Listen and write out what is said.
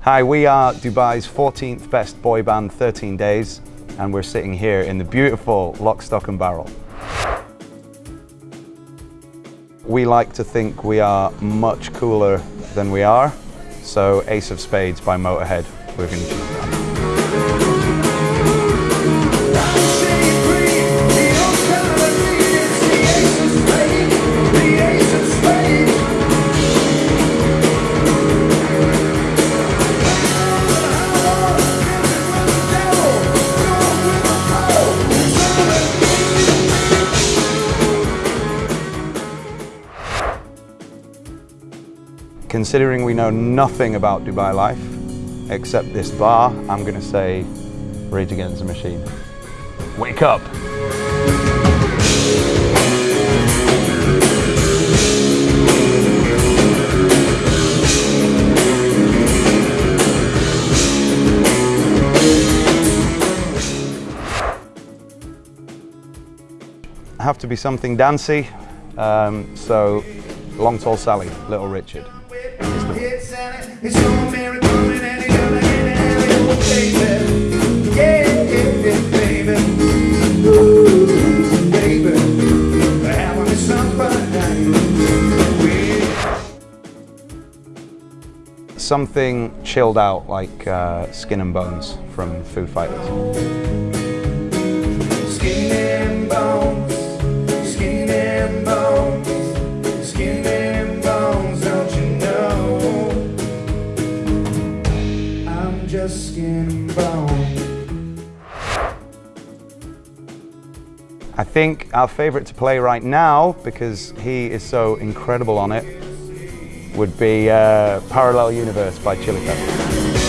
Hi, we are Dubai's 14th best boy band 13 days and we're sitting here in the beautiful Lock, Stock and Barrel. We like to think we are much cooler than we are, so Ace of Spades by Motorhead, we're going to choose that. Considering we know nothing about Dubai life, except this bar, I'm going to say Rage Against the Machine. Wake up! Have to be something dancey, um, so Long Tall Sally, Little Richard. It's your miracle and any other baby. Yeah, baby. Ooh, baby. Having some fun Something chilled out like uh, Skin and Bones from Foo Fighters. Skin just skin and bone. I think our favourite to play right now, because he is so incredible on it, would be uh, Parallel Universe by Chili Peppers.